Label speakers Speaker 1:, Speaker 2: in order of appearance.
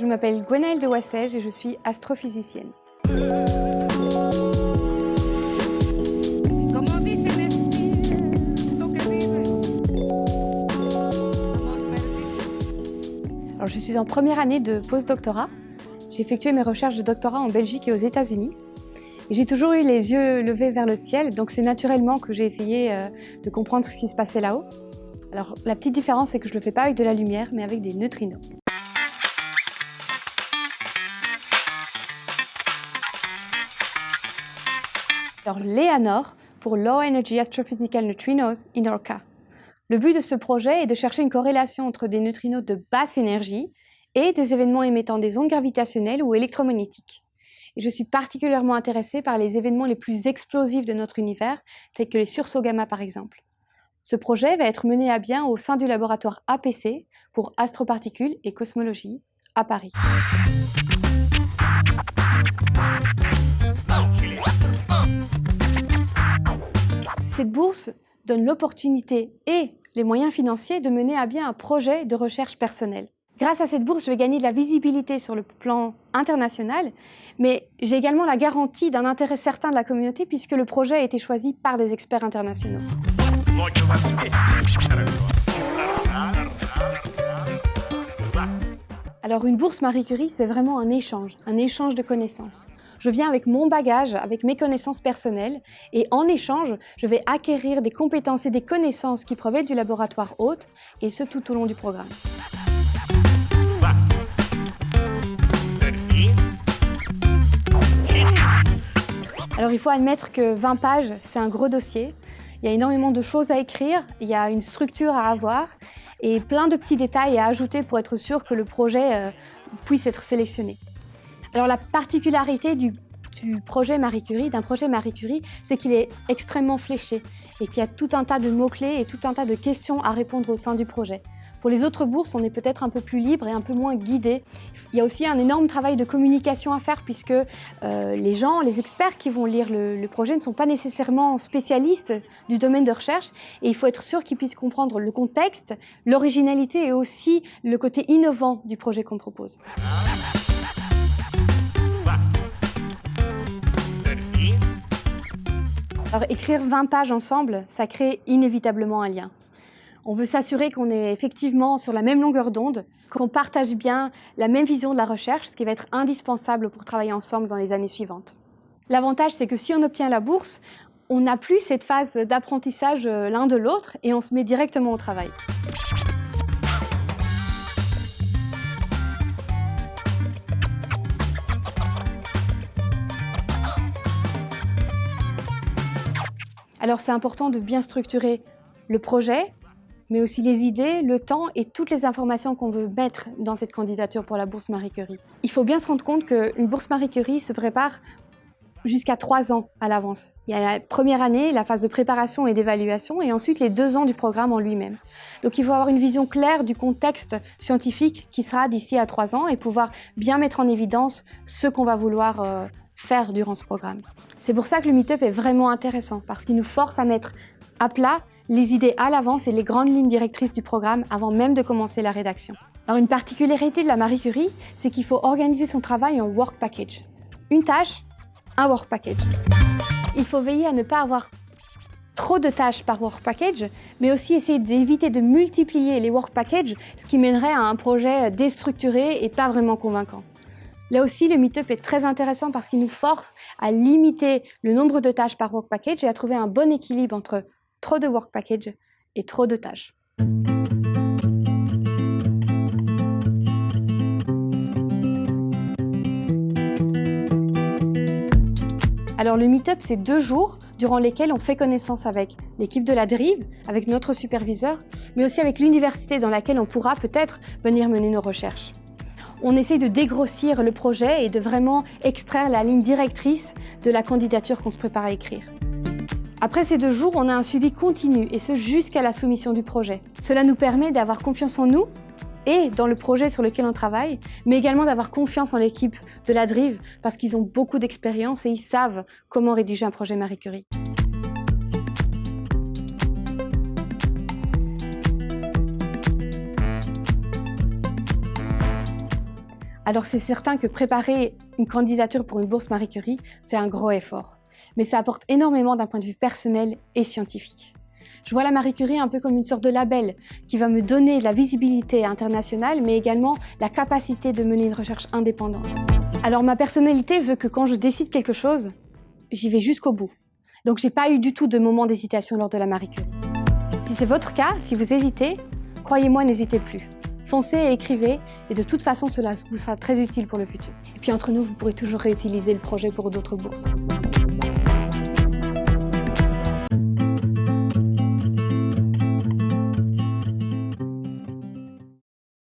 Speaker 1: Je m'appelle Gwenaëlle de Wassège et je suis astrophysicienne. Alors, je suis en première année de post-doctorat. J'ai effectué mes recherches de doctorat en Belgique et aux États-Unis. J'ai toujours eu les yeux levés vers le ciel, donc c'est naturellement que j'ai essayé euh, de comprendre ce qui se passait là-haut. Alors la petite différence, c'est que je ne le fais pas avec de la lumière, mais avec des neutrinos. Alors LEANOR pour Low Energy Astrophysical Neutrinos in ORCA. Le but de ce projet est de chercher une corrélation entre des neutrinos de basse énergie et des événements émettant des ondes gravitationnelles ou électromagnétiques. Et je suis particulièrement intéressée par les événements les plus explosifs de notre univers, tels que les sursauts gamma par exemple. Ce projet va être mené à bien au sein du laboratoire APC pour astroparticules et cosmologie à Paris. Cette bourse donne l'opportunité et les moyens financiers de mener à bien un projet de recherche personnelle. Grâce à cette bourse, je vais gagner de la visibilité sur le plan international, mais j'ai également la garantie d'un intérêt certain de la communauté puisque le projet a été choisi par des experts internationaux. Alors une bourse Marie Curie, c'est vraiment un échange, un échange de connaissances. Je viens avec mon bagage, avec mes connaissances personnelles, et en échange, je vais acquérir des compétences et des connaissances qui proviennent du laboratoire hôte, et ce tout au long du programme. Alors il faut admettre que 20 pages, c'est un gros dossier. Il y a énormément de choses à écrire, il y a une structure à avoir et plein de petits détails à ajouter pour être sûr que le projet euh, puisse être sélectionné. Alors la particularité du, projet Marie Curie, d'un projet Marie Curie, c'est qu'il est extrêmement fléché et qu'il y a tout un tas de mots-clés et tout un tas de questions à répondre au sein du projet. Pour les autres bourses, on est peut-être un peu plus libre et un peu moins guidé. Il y a aussi un énorme travail de communication à faire puisque euh, les gens, les experts qui vont lire le, projet ne sont pas nécessairement spécialistes du domaine de recherche et il faut être sûr qu'ils puissent comprendre le contexte, l'originalité et aussi le côté innovant du projet qu'on propose. Alors écrire 20 pages ensemble, ça crée inévitablement un lien. On veut s'assurer qu'on est effectivement sur la même longueur d'onde, qu'on partage bien la même vision de la recherche, ce qui va être indispensable pour travailler ensemble dans les années suivantes. L'avantage, c'est que si on obtient la bourse, on n'a plus cette phase d'apprentissage euh, l'un de l'autre et on se met directement au travail. Alors c'est important de bien structurer le projet, mais aussi les idées, le temps et toutes les informations qu'on veut mettre dans cette candidature pour la bourse Marie Curie. Il faut bien se rendre compte qu'une bourse Marie Curie se prépare jusqu'à trois ans à l'avance. Il y a la première année, la phase de préparation et d'évaluation, et ensuite les deux ans du programme en lui-même. Donc il faut avoir une vision claire du contexte scientifique qui sera d'ici à trois ans et pouvoir bien mettre en évidence ce qu'on va vouloir euh, faire durant ce programme. C'est pour ça que le Meetup est vraiment intéressant, parce qu'il nous force à mettre à plat les idées à l'avance et les grandes lignes directrices du programme avant même de commencer la rédaction. Alors une particularité de la Marie Curie, c'est qu'il faut organiser son travail en work package. Une tâche, un work package. Il faut veiller à ne pas avoir trop de tâches par work package, mais aussi essayer d'éviter de multiplier les work packages, ce qui mènerait à un projet déstructuré et pas vraiment convaincant. Là aussi, le Meetup est très intéressant parce qu'il nous force à limiter le nombre de tâches par work package et à trouver un bon équilibre entre trop de work package et trop de tâches. Alors le Meetup, c'est deux jours durant lesquels on fait connaissance avec l'équipe de la Drive, avec notre superviseur, mais aussi avec l'université dans laquelle on pourra peut-être venir mener nos recherches. On essaie de dégrossir le projet et de vraiment extraire la ligne directrice de la candidature qu'on se prépare à écrire. Après ces deux jours, on a un suivi continu, et ce jusqu'à la soumission du projet. Cela nous permet d'avoir confiance en nous et dans le projet sur lequel on travaille, mais également d'avoir confiance en l'équipe de la Drive, parce qu'ils ont beaucoup d'expérience et ils savent comment rédiger un projet Marie Curie. Alors c'est certain que préparer une candidature pour une bourse Marie Curie, c'est un gros effort. Mais ça apporte énormément d'un point de vue personnel et scientifique. Je vois la Marie Curie un peu comme une sorte de label qui va me donner la visibilité internationale, mais également la capacité de mener une recherche indépendante. Alors ma personnalité veut que quand je décide quelque chose, j'y vais jusqu'au bout. Donc j'ai pas eu du tout de moment d'hésitation lors de la Marie Curie. Si c'est votre cas, si vous hésitez, croyez-moi, n'hésitez plus. Foncez et écrivez, et de toute façon, cela vous sera très utile pour le futur. Et puis entre nous, vous pourrez toujours réutiliser le projet pour d'autres bourses.